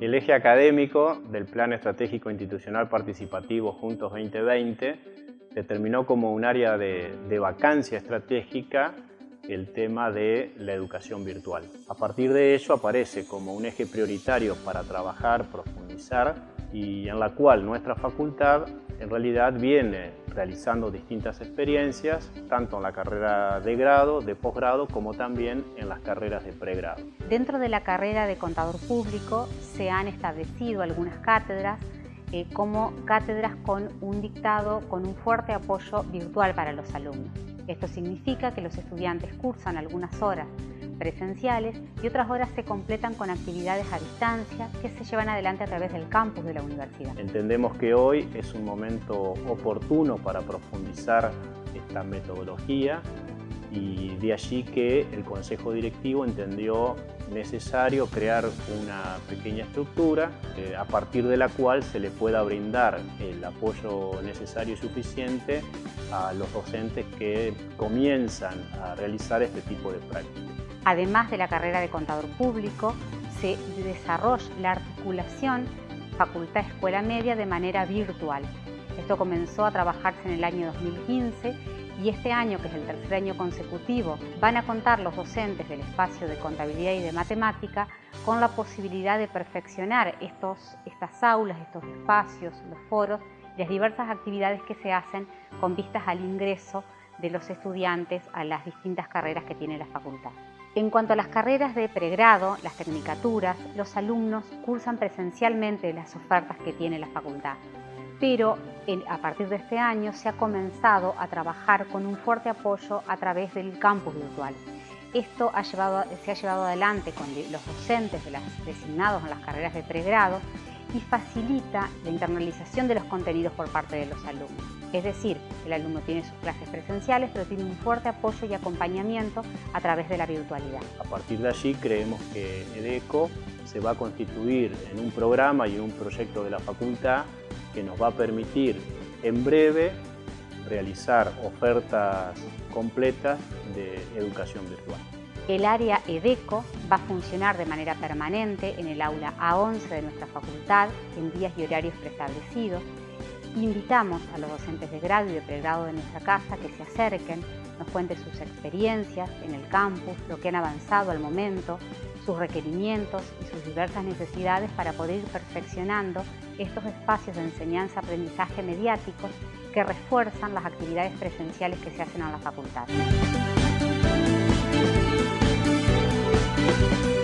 El eje académico del Plan Estratégico Institucional Participativo Juntos 2020 determinó como un área de, de vacancia estratégica el tema de la educación virtual. A partir de ello aparece como un eje prioritario para trabajar, profundizar y en la cual nuestra facultad en realidad viene realizando distintas experiencias, tanto en la carrera de grado, de posgrado, como también en las carreras de pregrado. Dentro de la carrera de contador público se han establecido algunas cátedras eh, como cátedras con un dictado con un fuerte apoyo virtual para los alumnos. Esto significa que los estudiantes cursan algunas horas presenciales y otras horas se completan con actividades a distancia que se llevan adelante a través del campus de la universidad. Entendemos que hoy es un momento oportuno para profundizar esta metodología y de allí que el Consejo Directivo entendió necesario crear una pequeña estructura eh, a partir de la cual se le pueda brindar el apoyo necesario y suficiente a los docentes que comienzan a realizar este tipo de prácticas. Además de la carrera de contador público, se desarrolla la articulación Facultad-Escuela Media de manera virtual. Esto comenzó a trabajarse en el año 2015 y este año, que es el tercer año consecutivo, van a contar los docentes del espacio de contabilidad y de matemática con la posibilidad de perfeccionar estos, estas aulas, estos espacios, los foros las diversas actividades que se hacen con vistas al ingreso de los estudiantes a las distintas carreras que tiene la facultad. En cuanto a las carreras de pregrado, las tecnicaturas, los alumnos cursan presencialmente las ofertas que tiene la facultad, pero a partir de este año se ha comenzado a trabajar con un fuerte apoyo a través del campus virtual. Esto se ha llevado adelante con los docentes de designados en las carreras de pregrado y facilita la internalización de los contenidos por parte de los alumnos. Es decir, el alumno tiene sus clases presenciales, pero tiene un fuerte apoyo y acompañamiento a través de la virtualidad. A partir de allí creemos que EDECO se va a constituir en un programa y en un proyecto de la facultad que nos va a permitir en breve realizar ofertas completas de educación virtual. El área EDECO va a funcionar de manera permanente en el aula A11 de nuestra facultad en días y horarios preestablecidos. Invitamos a los docentes de grado y de pregrado de nuestra casa que se acerquen, nos cuenten sus experiencias en el campus, lo que han avanzado al momento, sus requerimientos y sus diversas necesidades para poder ir perfeccionando estos espacios de enseñanza-aprendizaje mediáticos que refuerzan las actividades presenciales que se hacen en la facultad. thank you